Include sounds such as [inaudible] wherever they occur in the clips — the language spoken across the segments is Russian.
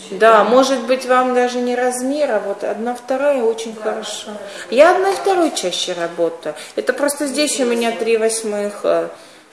случае. Да, может быть, вам даже не размер, а вот одна вторая очень хорошо. Я одна второй чаще работаю. Это просто здесь у меня три восьмых. э,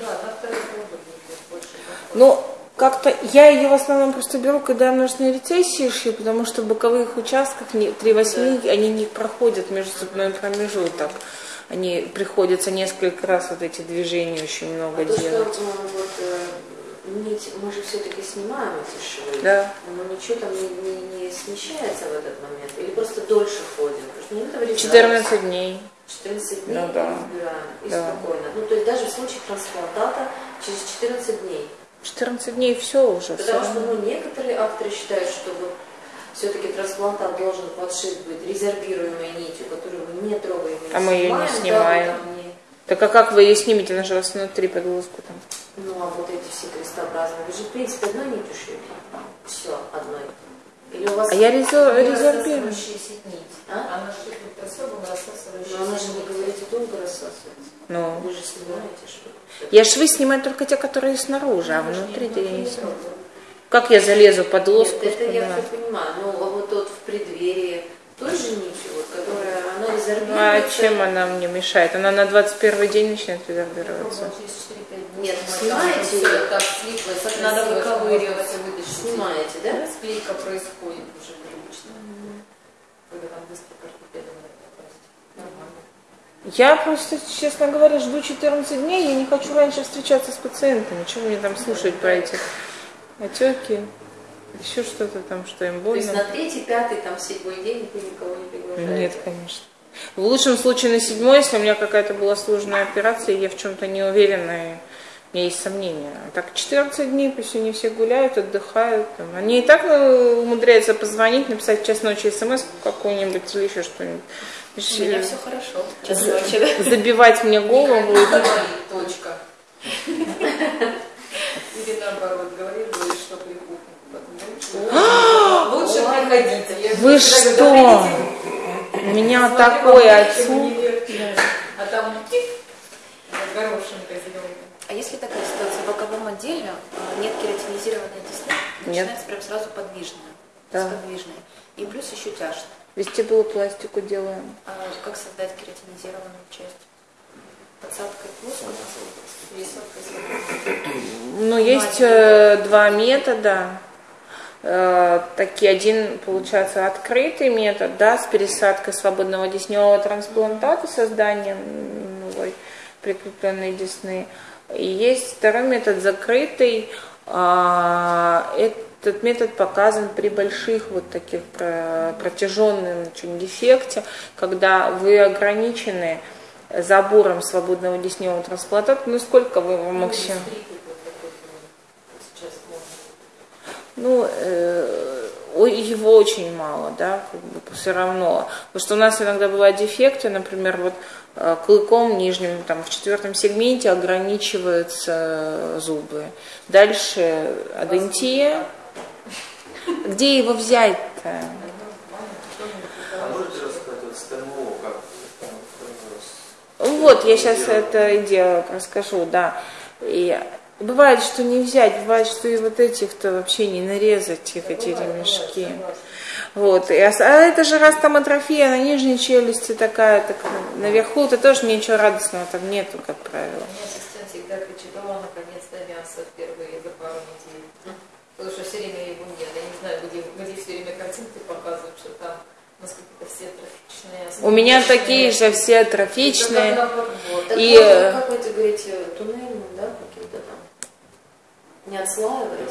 Да. Ну, как-то я ее в основном просто беру, когда множественные рецессии шью, потому что в боковых участках три восьми, они не проходят между зубной промежуток. Они приходится несколько раз вот эти движения очень много А то, что делать. вот, э, нить, мы же все-таки снимаем эти швы. Да. Но ничего там не, не- не смещается в этот момент? Или просто дольше ходим? Потому что не надо вырезать. 14 дней. 14 дней Ну да. избираем и Да. спокойно. Ну, то есть даже в случае трансплантата через 14 дней. 14 дней все уже. Потому что равно. ну, некоторые авторы считают, что вот все-таки трансплантат должен подшит быть резервируемой нитью, которую мы не трогаем. А мы её не да, снимаем. не- Так а как вы ее снимете? Она же у вас внутри под лоску там. Ну, а вот эти все крестообразные, вы же, в принципе, одной нитью шьете. Все, одной. Или у вас... А я резервирую. нить. А? Она шипит особым рассасывающей Но она же, вы говорите, долго рассасывается. Ну, Вы же снимаете швы. я швы снимаю только те, которые снаружи, а внутри я не снимаю. Как я залезу под лоску? Нет, это я все понимаю. Но а вот тот в преддверии той же нитью, вот, которая, она Ну, а резервируется. чем она мне мешает? Она на 21 день начинает резервироваться. Пробовала через 4-5 дней. Нет, снимаете её? всё так слиплось, Надо выковыривать. это вытащить. Снимаете, да? Склейка происходит уже привычно. Когда там быстро ортопеда надо попасть. Нормально. Я просто, честно говоря, жду 14 дней, я не хочу раньше встречаться с пациентами. Чего мне там слушать про эти отеки, еще что-то там, что им То есть больно. на третий, пятый, там, седьмой день вы никого не приглашаете? Нет, конечно. В лучшем случае на седьмой, если у меня какая-то была сложная операция, я в чем-то не уверена, и у меня есть сомнения. А так 14 дней, пусть они все гуляют, отдыхают. там. Они и так э, умудряются позвонить, написать в час ночи смс какую-нибудь или еще что-нибудь. У меня все хорошо. Час ночи, да? Забивать мне голову. точка. Или наоборот, говорит, говорит, [gasps] что прикупим. Лучше приходите. Вы что? Говорю, «Говорите, У меня отцу. не легче». А там горошинка зеленая. А если такая ситуация, в боковом отделе нет кератинизированной десны, Нет. начинается прям сразу подвижная, Да. сподвижная. И плюс еще тяжко. Вестибулопластику делаем. А как создать кератинизированную часть? Подсадкой плоскостью? Высоткой? Ну, есть э, два метода. Э, такие один, получается, открытый метод, да, с пересадкой свободного десневого трансплантата, созданием новой прикрепленной десны. И есть второй метод закрытый. А, Этот метод показан при больших вот таких про- протяженном очень дефекте, когда вы ограничены забором свободного десневого трансплантата, ну сколько вы его максимум? Сейчас можно. Ну, э, его очень мало, да, как бы все равно. Потому что у нас иногда бывают дефекты, например, вот э, клыком нижним, там, в четвертом сегменте ограничиваются зубы. Дальше адентия. Где его взять-то? Вот я сейчас это и делаю, расскажу, да. И бывает, что не взять, бывает, что и вот этих-то вообще не нарезать, их эти ремешки. Вот, и, а это же раз там атрофия на нижней челюсти такая, так наверху, то тоже ничего радостного там нету, как правило. У меня ассистент всегда кричит, о, наконец-то мясо впервые за пару недель. Потому что все время его нет. Я не знаю, где, где все время картинки показывают, что там насколько все трофичные. У меня такие же все атрофичные. И, вот, э, как вы это говорите, туннельным, да? Не отслаиваясь?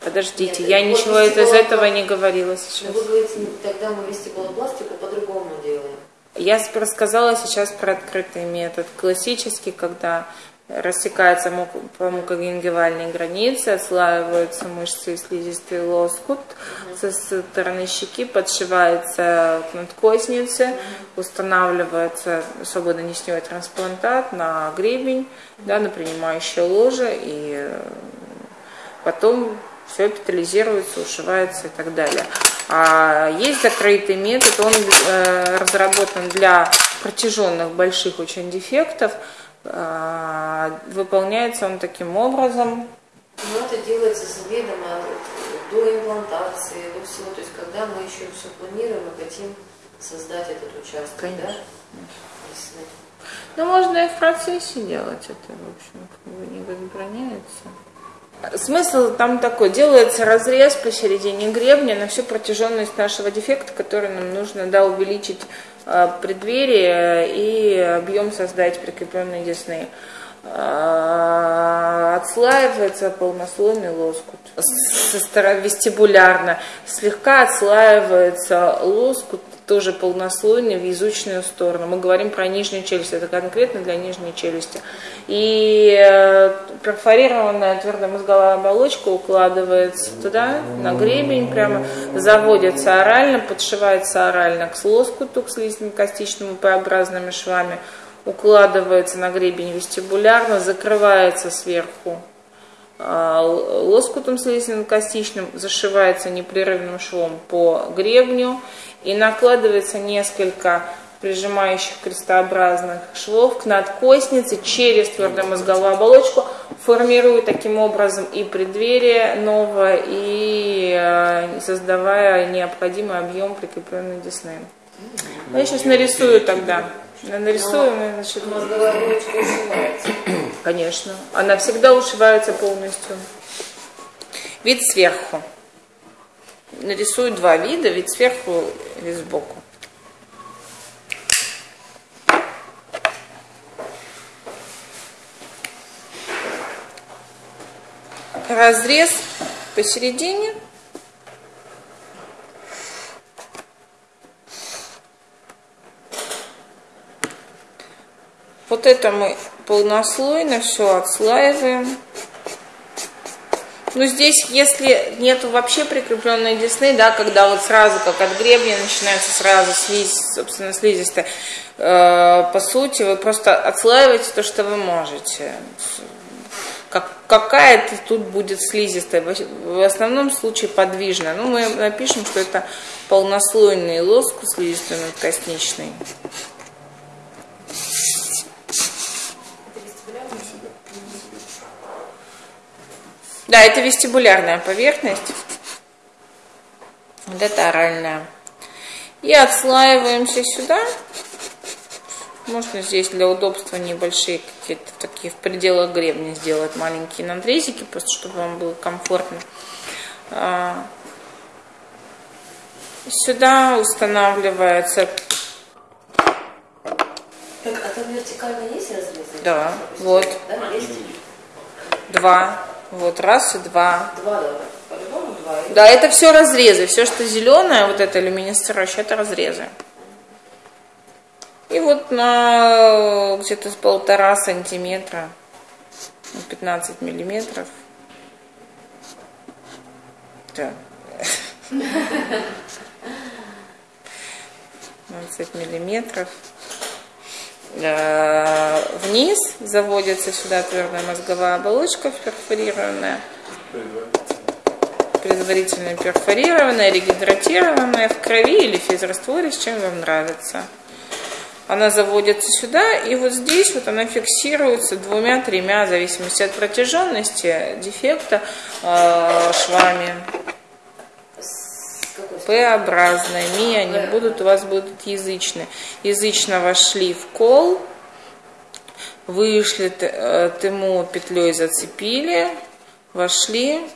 Подождите, Нет, я вот ничего из этого не говорила сейчас. вы говорите, тогда мы вестибулопластику по-другому делаем. Я рассказала сейчас про открытый метод. Классический, когда рассекается по мукогенгивальной границе, отслаиваются мышцы и слизистый лоскут, со стороны щеки подшивается к надкоснице, устанавливается свободно несневой трансплантат на гребень, да, на принимающее ложе, и потом все эпитализируется, ушивается и так далее. А есть закрытый метод, он э, разработан для протяженных больших очень дефектов. А, выполняется он таким образом. Но это делается заведомо до имплантации, до всего. То есть когда мы еще все планируем и хотим создать этот участок, Конечно. да? Ну, можно и в процессе делать это, в общем, как бы не возбраняется. Смысл там такой, делается разрез посередине гребня на всю протяженность нашего дефекта, который нам нужно да, увеличить преддверие и объем создать прикрепленной десны. А, Отслаивается полнослойный лоскут. Вестибулярно слегка отслаивается лоскут тоже полнослойный в язычную сторону. Мы говорим про нижнюю челюсть, это конкретно для нижней челюсти. И э, перфорированная твердомозговая оболочка укладывается туда, на гребень прямо, заводится орально, подшивается орально к лоскуту, к слизистно-костичному П-образными швами, укладывается на гребень вестибулярно, закрывается сверху а, лоскутом слизистно-костичным, зашивается непрерывным швом по гребню и накладывается несколько прижимающих крестообразных швов к надкостнице через твердомозговую оболочку, формируя таким образом и преддверие новое, и э, создавая необходимый объем прикрепленной десны. Я сейчас нарисую тогда. Я Нарисую, значит, мозговая оболочка ушивается. Конечно. Она всегда ушивается полностью. Вид сверху. Нарисую два вида, вид сверху и вид сбоку. Разрез посередине. Вот это мы полнослойно все отслаиваем. Ну, здесь, если нет вообще прикрепленной десны, да, когда вот сразу, как от гребня, начинается сразу слизь, собственно, слизистая, э, по сути, вы просто отслаиваете то, что вы можете. Как, какая-то тут будет слизистая, в основном случае подвижная. Ну, мы напишем, что это полнослойный лоскут слизистой надкосничный. Да, это вестибулярная поверхность. Вот это оральная. И отслаиваемся сюда. Можно здесь для удобства небольшие какие-то такие в пределах гребня сделать маленькие надрезики, просто чтобы вам было комфортно. А, Сюда устанавливается, Так, а там вертикально есть разрезы? Да, вот. Да, есть? два, вот раз и два. Два, да. По-любому два. Да, это все разрезы. Все, что зеленое, вот это люминесцирующее, это разрезы. И вот на где-то с полтора сантиметра, ну, 15 миллиметров. Да. [laughs] 15 миллиметров. Э, Вниз заводится сюда твердая мозговая оболочка перфорированная предварительно перфорированная, регидратированная в крови или в физрастворе, с чем вам нравится. Она заводится сюда, и вот здесь вот она фиксируется двумя-тремя, в зависимости от протяженности дефекта, э, швами. Стороны? П-образными, они будут, у вас будут язычные. Язычно вошли в кол, вышли, т- э, петлей зацепили, вошли,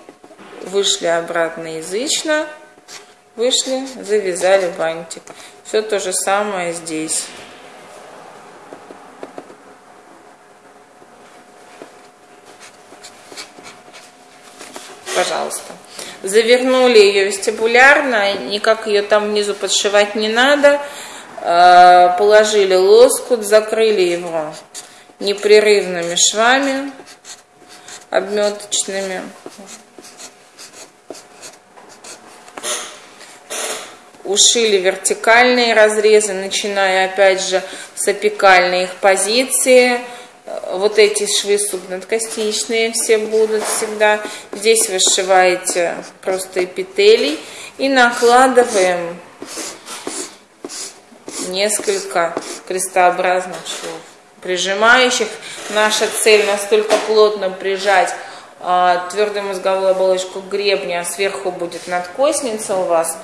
вышли обратно язычно, вышли, завязали бантик. Все то же самое здесь. Пожалуйста. Завернули ее вестибулярно, никак ее там внизу подшивать не надо. Э, Положили лоскут, закрыли его непрерывными швами обметочными. Ушили вертикальные разрезы, начиная опять же с апикальной их позиции. Вот эти швы субнадкостичные все будут всегда. Здесь вы сшиваете просто эпителий и накладываем несколько крестообразных швов, прижимающих. Наша цель настолько плотно прижать а, твердую мозговую оболочку гребня, а сверху будет надкосница у вас,